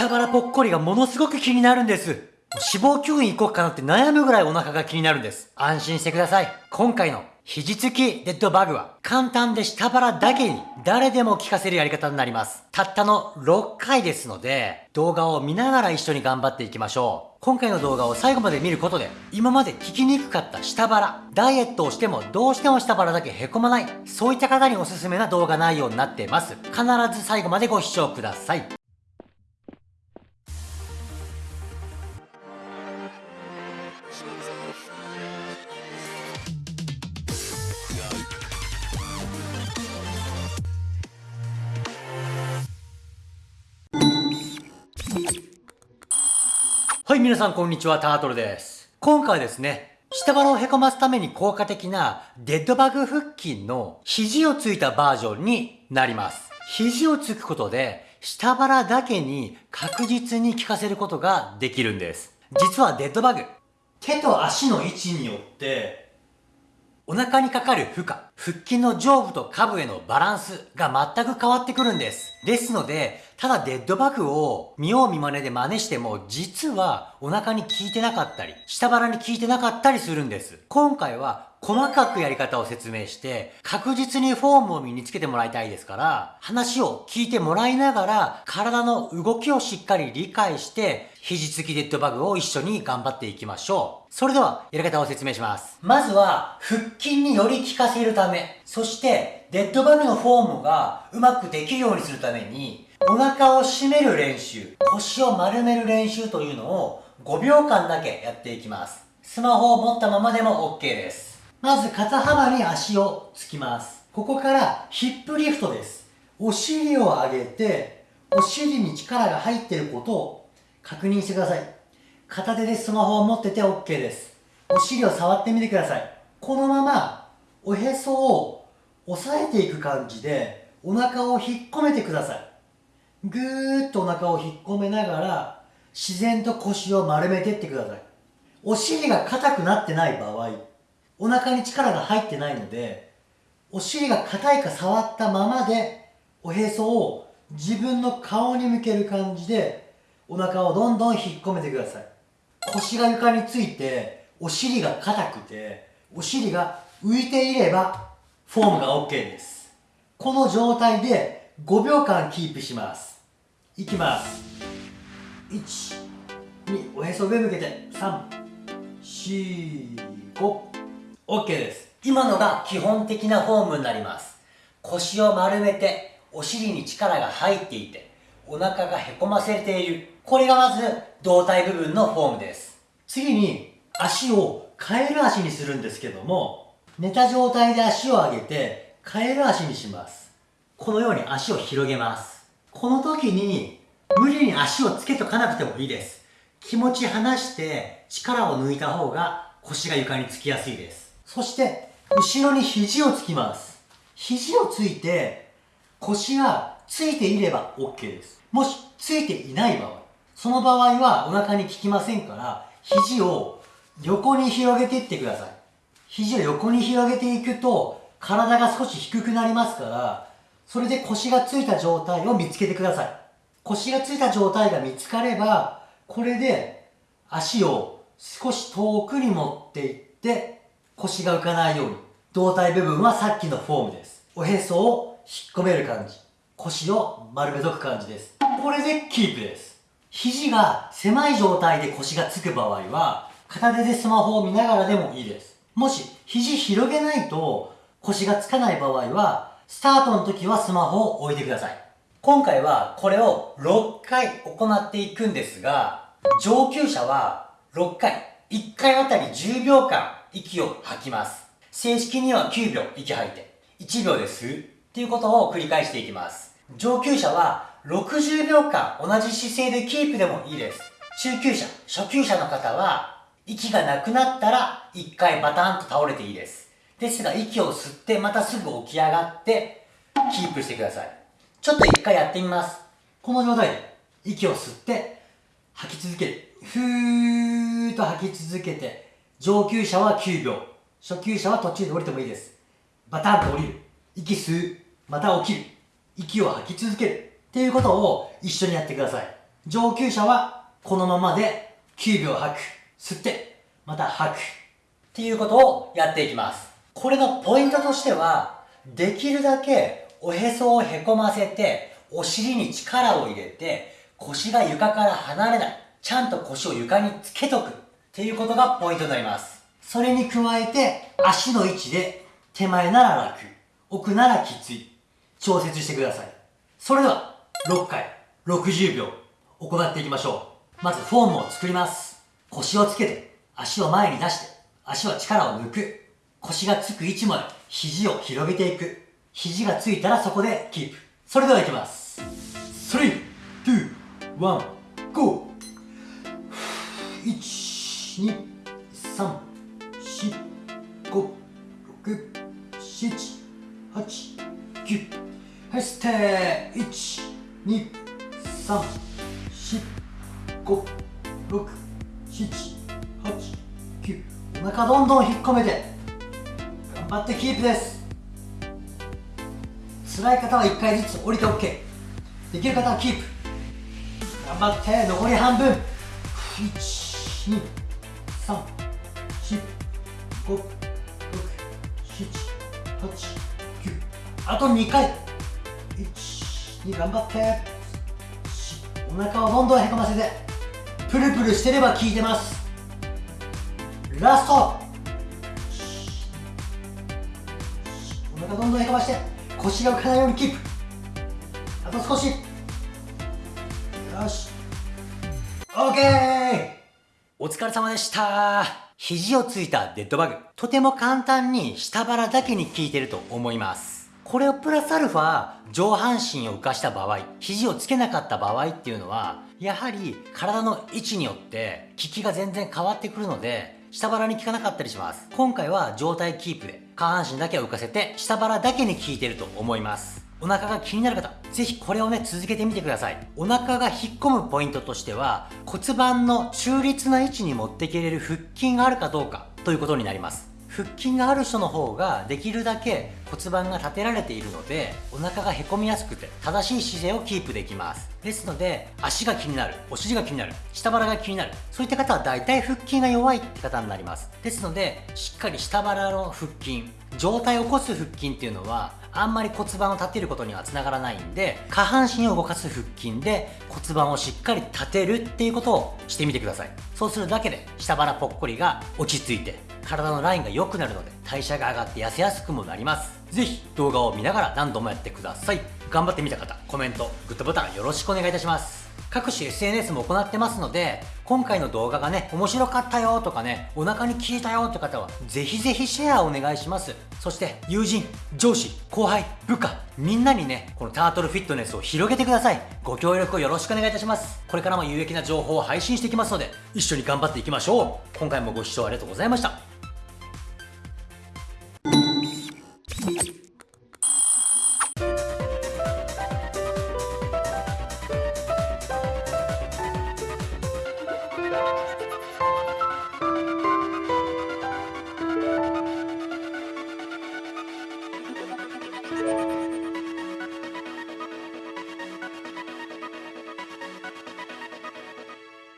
下腹ぽっこりがものすごく気になるんです。脂肪吸引行こうかなって悩むぐらいお腹が気になるんです。安心してください。今回の肘つきデッドバグは簡単で下腹だけに誰でも効かせるやり方になります。たったの6回ですので動画を見ながら一緒に頑張っていきましょう。今回の動画を最後まで見ることで今まで効きにくかった下腹、ダイエットをしてもどうしても下腹だけへこまない、そういった方におすすめな動画内容になっています。必ず最後までご視聴ください。はい、皆さんこんにちは、タートルです。今回はですね、下腹をへこますために効果的なデッドバグ腹筋の肘をついたバージョンになります。肘をつくことで下腹だけに確実に効かせることができるんです。実はデッドバグ、手と足の位置によってお腹にかかる負荷、腹筋の上部と下部へのバランスが全く変わってくるんです。ですので、ただデッドバグを見よう見真似で真似しても、実はお腹に効いてなかったり、下腹に効いてなかったりするんです。今回は細かくやり方を説明して、確実にフォームを身につけてもらいたいですから、話を聞いてもらいながら、体の動きをしっかり理解して、肘つきデッドバグを一緒に頑張っていきましょう。それでは、やり方を説明します。まずは、腹筋により効かせるため、そして、デッドバグのフォームがうまくできるようにするために、お腹を締める練習、腰を丸める練習というのを5秒間だけやっていきます。スマホを持ったままでも OK です。まず肩幅に足をつきます。ここからヒップリフトです。お尻を上げて、お尻に力が入っていることを確認してください。片手でスマホを持ってて OK です。お尻を触ってみてください。このままおへそを押さえていく感じでお腹を引っ込めてください。ぐーっとお腹を引っ込めながら自然と腰を丸めていってください。お尻が硬くなってない場合、お腹に力が入ってないので、お尻が硬いか触ったままで、おへそを自分の顔に向ける感じで、お腹をどんどん引っ込めてください。腰が床について、お尻が硬くて、お尻が浮いていれば、フォームが OK です。この状態で5秒間キープします。いきます。1、2、おへそ上向けて、3、4、5、OK です。今のが基本的なフォームになります。腰を丸めてお尻に力が入っていてお腹がへこませている。これがまず胴体部分のフォームです。次に足をカエル足にするんですけども寝た状態で足を上げてカエル足にします。このように足を広げます。この時に無理に足をつけとかなくてもいいです。気持ち離して力を抜いた方が腰が床につきやすいです。そして、後ろに肘をつきます。肘をついて、腰がついていれば OK です。もし、ついていない場合、その場合はお腹に効きませんから、肘を横に広げていってください。肘を横に広げていくと、体が少し低くなりますから、それで腰がついた状態を見つけてください。腰がついた状態が見つかれば、これで足を少し遠くに持っていって、腰が浮かないように。胴体部分はさっきのフォームです。おへそを引っ込める感じ。腰を丸めとく感じです。これでキープです。肘が狭い状態で腰がつく場合は、片手でスマホを見ながらでもいいです。もし、肘広げないと腰がつかない場合は、スタートの時はスマホを置いてください。今回はこれを6回行っていくんですが、上級者は6回、1回あたり10秒間息を吐きます。正式には9秒息吐いて、1秒で吸うっていうことを繰り返していきます。上級者は60秒間同じ姿勢でキープでもいいです。中級者、初級者の方は息がなくなったら1回バタンと倒れていいです。ですが息を吸ってまたすぐ起き上がってキープしてください。ちょっと1回やってみます。この状態で息を吸って吐き続ける。ふーっと吐き続けて上級者は9秒。初級者は途中で降りてもいいです。バタンと降りる。息吸う。また起きる。息を吐き続ける。っていうことを一緒にやってください。上級者はこのままで9秒吐く。吸って、また吐く。っていうことをやっていきます。これのポイントとしては、できるだけおへそをへこませて、お尻に力を入れて、腰が床から離れない。ちゃんと腰を床につけとく。っていうことがポイントになります。それに加えて、足の位置で、手前なら楽、奥ならきつい、調節してください。それでは、6回、60秒、行っていきましょう。まずフォームを作ります。腰をつけて、足を前に出して、足は力を抜く。腰がつく位置まで、肘を広げていく。肘がついたらそこでキープ。それでは行きます。3、2、1、GO!1、123456789はいステー123456789お腹どんどん引っ込めて。頑張ってキープです。辛い方は1回ずつ降りて OK できる方はキープ。頑張って残り半分。1 2 3、4、5、6、7、8、9。あと2回。1、2、頑張って。お腹をどんどんへこませて。プルプルしてれば効いてます。ラストお腹どんどんへこまして腰が浮かないようにキープあと少しよし OK お疲れ様でした肘をついたデッドバグとても簡単に下腹だけに効いてると思いますこれをプラスアルファ上半身を浮かした場合肘をつけなかった場合っていうのはやはり体の位置によって効きが全然変わってくるので下腹に効かなかったりします。今回は状態キープで下半身だけを浮かせて下腹だけに効いてると思います。お腹が気になる方、ぜひこれをね、続けてみてください。お腹が引っ込むポイントとしては、骨盤の中立な位置に持っていけれる腹筋があるかどうかということになります。腹筋がある人の方ができるだけ骨盤が立てられているのでお腹がへこみやすくて正しい姿勢をキープできますですので足が気になるお尻が気になる下腹が気になるそういった方は大体腹筋が弱いって方になりますですのでしっかり下腹の腹筋上体を起こす腹筋っていうのはあんまり骨盤を立てることにはつながらないんで下半身を動かす腹筋で骨盤をしっかり立てるっていうことをしてみてください。そうするだけで下腹ぽっこりが落ち着いて体のラインが良くなるので代謝が上がって痩せやすくもなります。是非動画を見ながら何度もやってください。頑張ってみた方コメントグッドボタンよろしくお願いいたします。各種 SNS も行ってますので今回の動画がね面白かったよとかねお腹に効いたよって方はぜひぜひシェアお願いします。そして友人上司後輩部下みんなにねこのタートルフィットネスを広げてください。ご協力をよろしくお願いいたします。これからも有益な情報を配信していきますので一緒に頑張っていきましょう。今回もご視聴ありがとうございました。